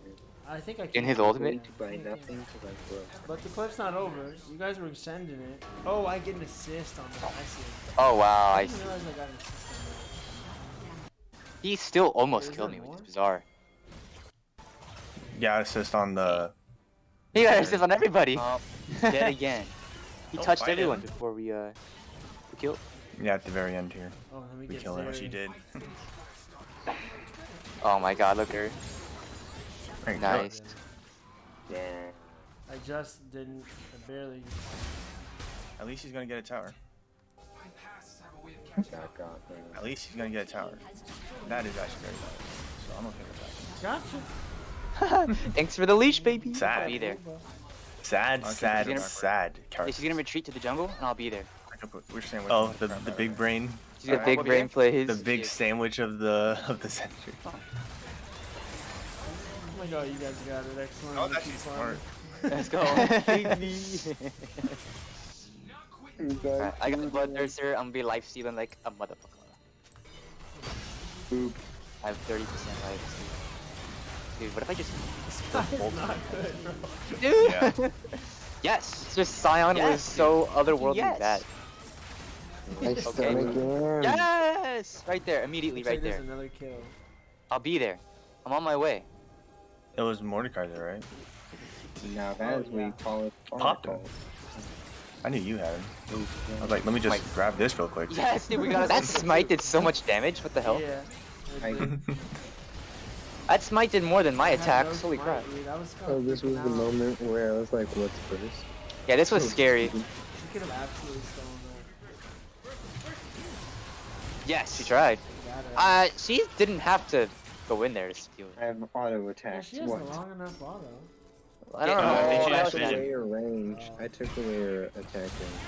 I think I can. In his ultimate? Yeah, Buy I think I can. nothing to buy. But the clip's not over. You guys were extending it. Oh, I get an assist on that. I see. oh wow! I I didn't see. realize I got an assist on He still almost Is killed there me, which more? is bizarre. Yeah, assist on the. He got assist on everybody. Dead again. He Don't touched everyone him. before we uh we killed. Yeah, at the very end here. Oh, let me We get kill him, which he did. Oh my god! Look at her. There you go. Nice. Yeah. I just didn't. I barely. At least he's gonna get a tower. At least he's gonna get a tower. That is actually very bad. So I'm okay with that. Gotcha. Thanks for the leash, baby. Sad. I'll be there. Sad, Okay, sad, she's gonna- sad. Yeah, Character. she's gonna retreat to the jungle, and I'll be there. We're saying oh, the the big brain, She's got Alright, big I'll be brain plays. the big sandwich of the of the century. Oh my god, you guys got it. Excellent. Oh, that's keep smart. Let's go. Alright, I got blood Bloodthirster. I'm gonna be life stealing like a motherfucker. Boop. I have 30% life steal. Dude, what if I just That's not good, bro. Dude! Yeah. yes! Just Sion Yes, was so otherworldly Yes. bad. I Okay. again. Yes! Right there, immediately right there. another kill. I'll be there. I'm on my way. It was Mordecai there, right? Now that oh, is what you call it. Pop him. Oracle. I knew you had him. I was like, let me just Mike. grab this real quick. Yes, dude, we got That smite did so much damage, what the hell? Yeah. That smite did more than my I had no attacks, holy smite, crap. dude. I was Oh, this was the moment where I was like, what's first? Yeah, this was scary. You could have absolutely stolen that. Yes, she tried. Uh, she didn't have to go in there to steal I it. have auto yeah, she has What? long enough auto. I don't Yeah, know. I think what she else actually she took did. did. away her range. I took away her attack range.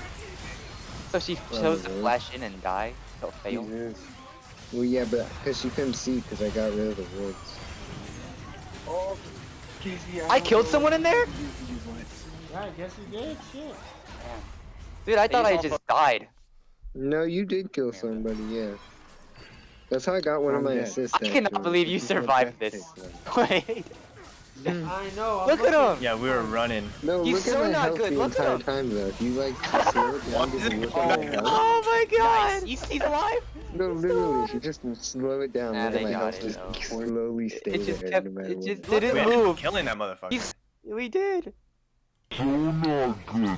So she chose to flash in and die. So fail. Jesus. Well, yeah, but because she couldn't see because I got rid of the woods. Oh, I killed someone in there? Yeah, I guess you did. Shit. Dude, I thought I just died. No, you did kill somebody, yeah. That's how I got one of I'm my dead. assists. I cannot actually. believe you survived this. to take I know. I'm Look at him! Yeah, we were running. one. No, He's look so at my not good, look at entire him. time though. If you like slow it down, just look at. Oh my god! You see the live? No, literally, if you just slow it down, Nah, look at they my got health it, just though. slowly stay It just there kept. no matter It what. just We didn't ended up move. killing that motherfucker. He's. We did. So not good.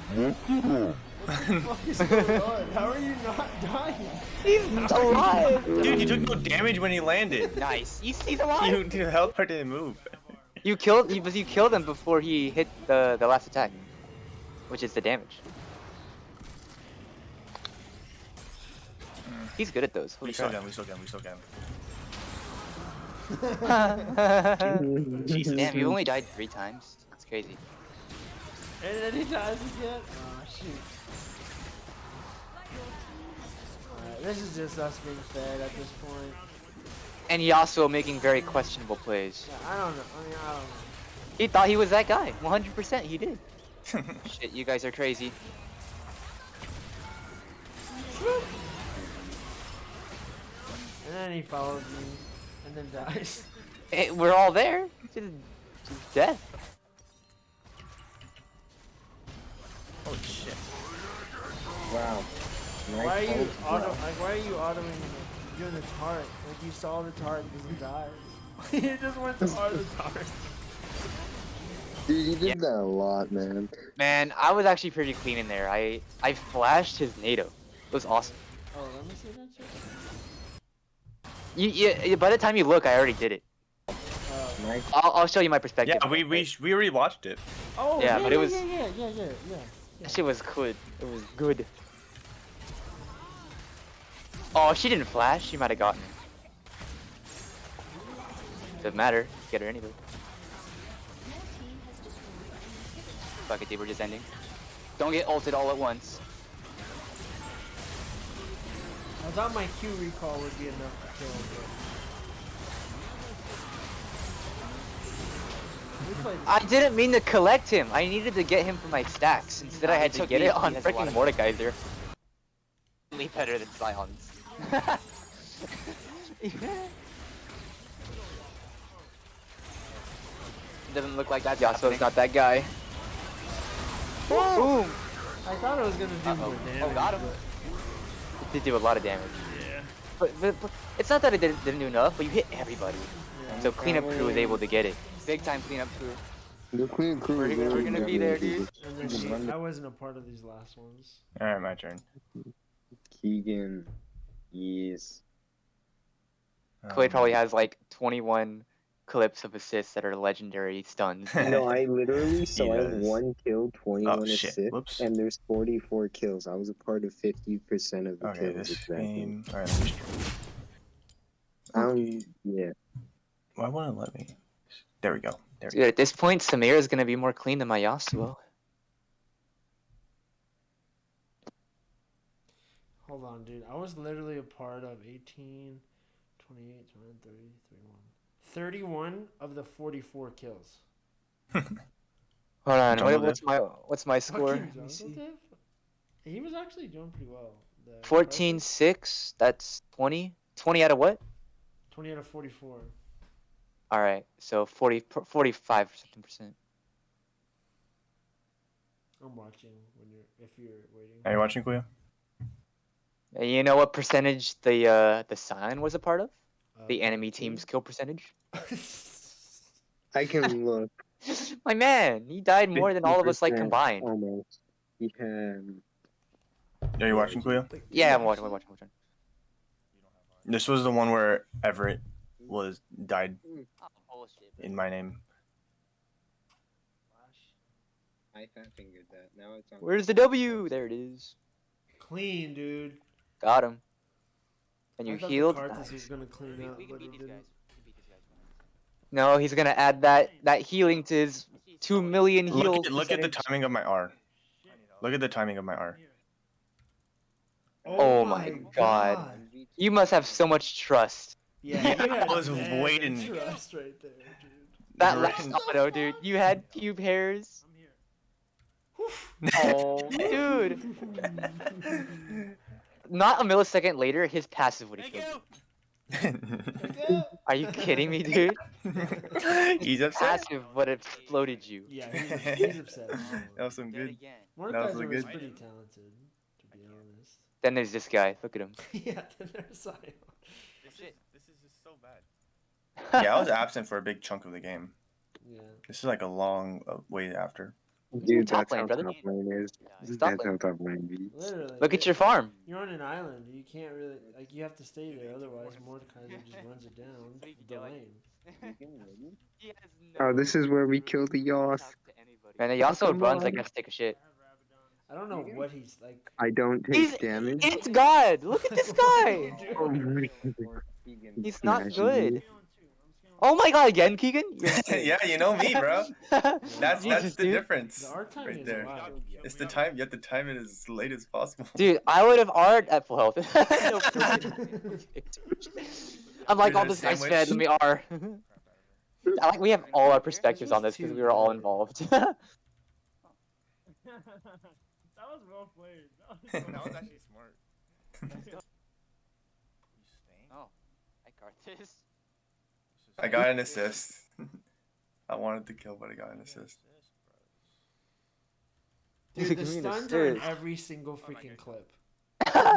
What the fuck is going on? How are you not dying? He's alive. Dude, you took no damage when he landed. Nice. You see the live? You, your health bar didn't move. You killed. You, you killed him before he hit the the last attack, which is the damage. Hmm. He's good at those. We Holy still crap. got him, we still got him, we still got him. Jesus. Damn, you only died three times. That's crazy. And then he dies again? Oh, shoot. Alright, this is just us being fed at this point. And Yasuo making very questionable plays. Yeah, I don't know. I mean, I don't know. He thought he was that guy. 100% he did. Shit, you guys are crazy. And then he follows me, and then dies. Eh, we're all there. To, to death. Oh shit. Wow. Nice Why are you ult, auto? Like, why are you autoing the, doing the tart? Like you saw the tart because he died. you just went to auto the tart. Dude, you did Yeah. that a lot, man. Man, I was actually pretty clean in there. I I flashed his NATO. It was awesome. Oh, let me see that shit. You, you, by the time you look, I already did it. Oh. Nice. I'll, I'll show you my perspective. Yeah, we we we rewatched it. Oh, Yeah, yeah, but it yeah, was- yeah, yeah, yeah, yeah, yeah. That shit was good. It was good. Oh, she didn't flash. She might have gotten her. Doesn't matter. Get her anyway. Your team has destroyed. Fuck it, dude. We're just ending. Don't get ulted all at once. I thought my Q recall would be enough to kill him. But... I didn't mean to collect him. I needed to get him for my stacks. Instead, I had to get it on has a lot freaking Mordekaiser. Way better than Sions. Doesn't look like that's Yasuo's not that guy. Boom! I thought it was gonna do Uh-oh. more Oh, got him. but- It did do a lot of damage. Yeah. But, but, but it's not that it didn't, didn't do enough, but you hit everybody. yeah. So cleanup crew was able to get it. Big time cleanup crew. The clean crew. We're is gonna- we're gonna be there, dude. And then she- I wasn't a part of these last ones. All right, my turn. Keegan. Yes. Clay Um, probably has like 21 clips of assists that are legendary stuns. No, I literally so I have does. one kill, 21 Oh, shit. assists, Whoops. and there's 44 kills. I was a part of 50% of the Okay, kills. this exactly. game. All right. Let me... Um, yeah. Why won't it let me? There we go. There we Dude, at this point, Samir is gonna be more clean than my Yasuo. Hold on, dude. I was literally a part of 18, 28, 29, 30, 31. 31 of the 44 kills. Hold on, what, what's my what's my score? Fucking Let me see. Jungle Div? He was actually doing pretty well. The 14 Karthus, 6, that's 20. 20 out of what? 20 out of 44. Alright, so 40, 45 something percent. I'm watching when you're if you're waiting. Are you watching, Kuya? And You know what percentage the uh the Sion was a part of? Uh, The enemy team's kill percentage? I can look My man, he died more than all of us like combined. almost. He had. Are you watching, Kuya? Yeah, I'm watching, I'm watching, I'm watching. This was the one where Everett was died Oh, in my name. I fat fingered that. Now it's on. Where's the W? There it is. Clean, dude. Got him. And you I healed? Nice. was gonna We, we can but beat it these didn't. guys. We can beat these guys. No, he's gonna add that that healing to his two million heal. Look at, look at the timing of my R. Look at the timing of my R. Oh, oh my God. You must have so much trust. Yeah, Yeah, you had I was mad waiting. Trust right there, dude. That Right. last auto, dude. You had pube hairs. Oh, dude. Not a millisecond later, his passive would have killed you. Are you kidding me, dude? He's upset. Passive would have exploded you. Yeah, he's, he's upset. That was some good. Mordekaiser really was good. pretty talented, to be honest. Then there's this guy. Look at him. yeah, then there's Sion. This is, this is just so bad. Yeah, I was absent for a big chunk of the game. Yeah. This is like a long uh, way after. Dude, Top that's lane, how brother. top lane is. Stop That's lane. how top lane be. Literally. Look at your farm. You're on an island. You can't really like. You have to stay there. Otherwise, Mordekaiser just runs it down the lane. Oh, this is where we kill the Yoth. And he also runs, I on. guess, take a shit. I don't know what he's like. I don't take He's- damage. It's God! Look at this guy! Oh He's not good. Oh my god, again, Keegan? Yeah, you know me, bro. That's that's Jesus, the dude. difference. The art time right is there. wild. It's the time. You have to time it as late as possible. Dude, I would have art at full health. No freaking- I'm like, Here's all a this guy's sandwich. fed, let me R. I like we have all our perspectives on this because we were all involved. that was well played. That was that was actually smart. oh, I Karthus. I got an assist. I wanted to kill, but I got an assist. Dude, Give the me stuns are in every single freaking clip.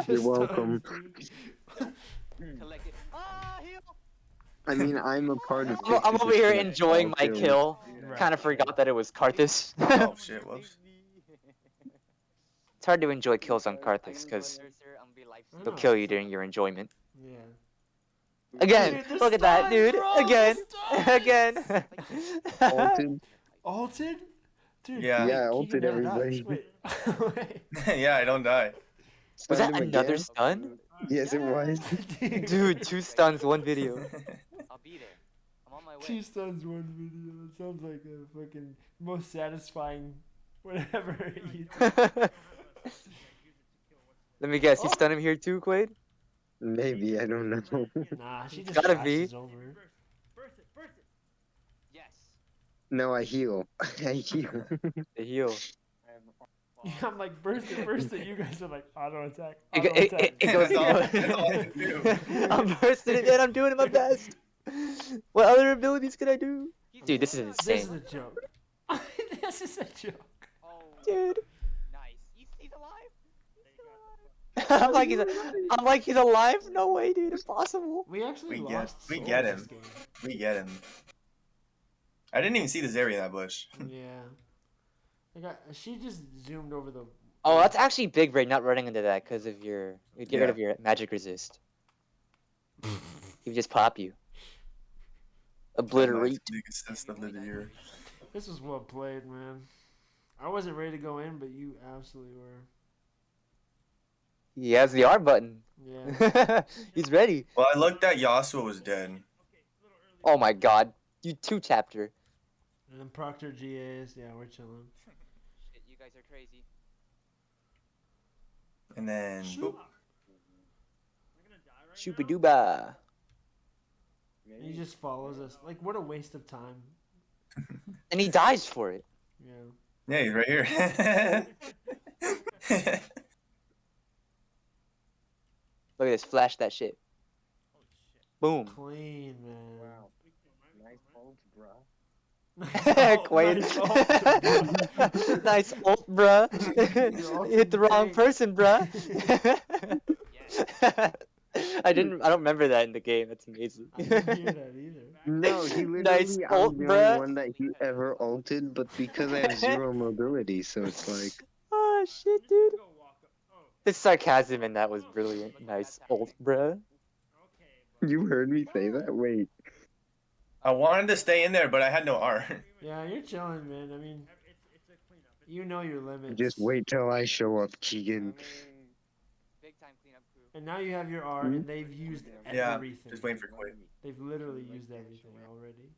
You're welcome. stuns, dude. Collect it. Ah, heal! I mean, I'm a part of. I'm, I'm over here enjoying my kill. Right. Kind of forgot that it was Karthus. Oh shit! Whoops. It's hard to enjoy kills on Karthus because I they'll kill you during your enjoyment. Yeah. Again, Dude, look at that, dude. bro, Again, again. Ulted. Alted? Dude, Yeah. Yeah, Keegan ulted never dies. everybody. Wait. Wait. yeah, I don't die. Was that Stunned him another again? stun? Yes, it was. Dude, two stuns, one video. I'll be there. I'm on my way. Two stuns, one video. That sounds like a fucking most satisfying whatever. Let me guess, you stun him here too, Quaid? Maybe I don't know. Nah, she just Gotta be. over. Burst it, burst it. Yes. no, I heal. I heal. The heal. I'm like burst it, burst it. You guys are like auto attack. It, Auto go- it, attack. it, it goes. That's all- that's all I can do. I'm bursting it, and I'm doing my best. What other abilities can I do? Dude, this is insane. This is a joke. this is a joke. Oh, Dude. nice. He's, he's alive. I'm like he's. A, I'm like he's alive. No way, dude. Impossible. We actually We get- we get him. we get him. I didn't even see the Zeri in that bush. Yeah. I got. She just zoomed over the. Oh, that's actually big brain not running into that because of your. You'd get rid of your magic resist. he would just pop you. Obliterate. Nice big assist of the year. This was well played, man. I wasn't ready to go in, but you absolutely were. He has the R button. Yeah. He's ready. Well, I looked at Yasuo was dead. Oh my god. You two tapped her. and then Proctor GAs. Yeah, we're chilling. Shit, you guys are crazy. And then boop. Shoopa dooba. He just follows us. Like, what a waste of time. And he dies for it. Yeah. Yeah, he's right here. Look at this. Flash that shit. Boom. Clean, man. Wow. Nice ult, bro. Quaid. Nice ult, bro. bruh. ult you hit the wrong tank. person, bruh. Yes. I didn't. I don't remember that in the game. That's amazing. I didn't hear that either. No, he literally, Nice I'm ult, the bruh. only one that he ever ulted, but because I have zero mobility, so it's like, oh shit, dude. Go walk up. His sarcasm in that was brilliant. Nice ult, bruh. bro. you heard me say that? Wait. I wanted to stay in there, but I had no art. Yeah, you're chilling, man. I mean, It's, it's a cleanup. It's you know your limits. Just wait till I show up, Keegan. big time cleanup crew. And now you have your R, Hmm? and they've used Yeah, everything. Just waiting for Quaid. They've literally used everything already.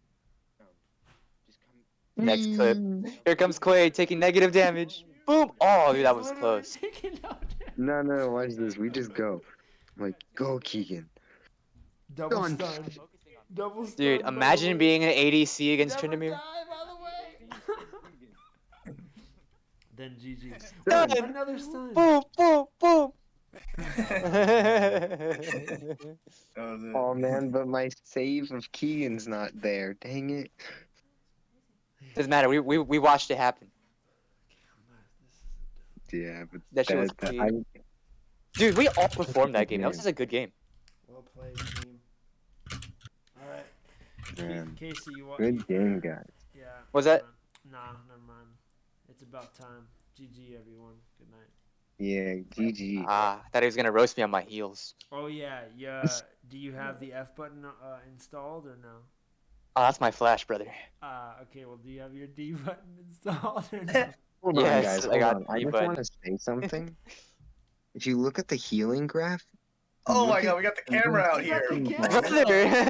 Next clip. Here comes Quaid taking negative damage. Boom. Oh, dude, that was close. taking out No, no, watch this. We just go. Like, go, Keegan. Double Done. stun. Double stun. Dude, imagine way. being an ADC against Never Tryndamere. die, by the way. then GG. Done. Another stun. Boom, boom, boom. That was it. Oh man, but my save of Keegan's not there. Dang it. Doesn't matter. We, we we watched it happen. Yeah, but That shit was that- clean. Dude, we all performed that game. That was just a good game. Well played, team. All right. Man, Casey, you want? good game, guys. Yeah. Was that- Nah, never mind. It's about time. GG, everyone. Good night. Yeah, GG. Ah, I thought he was gonna roast me on my heels. Oh yeah, yeah. Do you have the F button uh, installed or no? Oh, that's my flash, brother. Ah, okay. Well, do you have your D button installed or no? Hold Yes, on, guys. I got on. I just bud. want to say something. if you look at the healing graph, Oh my god, we got the camera out here. the camera. Brother,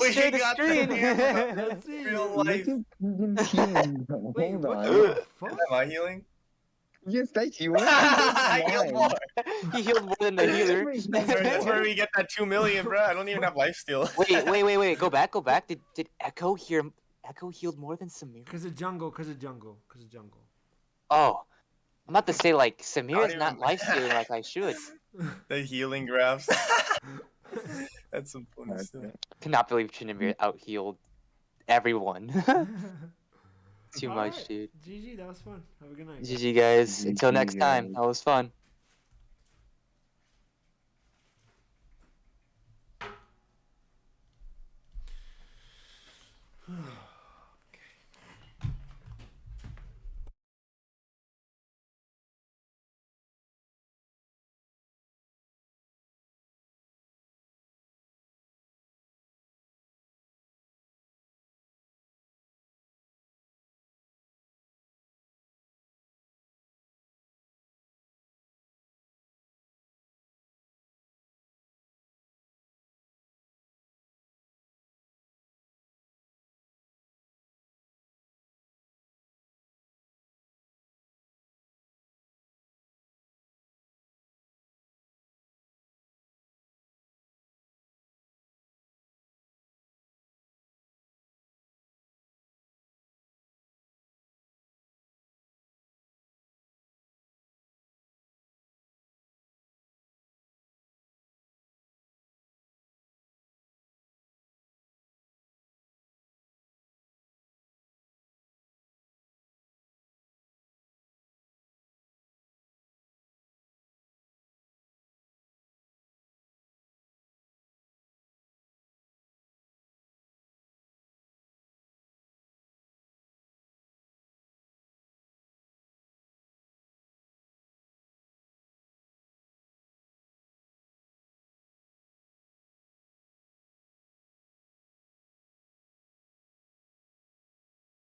We share the got the screen. camera. Let's. Real life. at Keegan's healing. bro. Wait, what the fuck? Am I healing? Yes, that's you. I healed more. he healed more than the healer. That's where, that's where we get that two million, bro. I don't even have life steal. wait, wait, wait, wait. Go back, go back. Did did Ekko hear? Ekko healed more than Samir? Cause of jungle. Cause of jungle. Cause of jungle. Oh, I'm about to say like Samir don't is not life stealing like I should. the healing graphs. That's some funny Okay. stuff. Cannot believe Tryndamere out healed everyone. Too much, Alright. dude. GG. That was fun. Have a good night. GG guys. Until GG, next time. That was fun.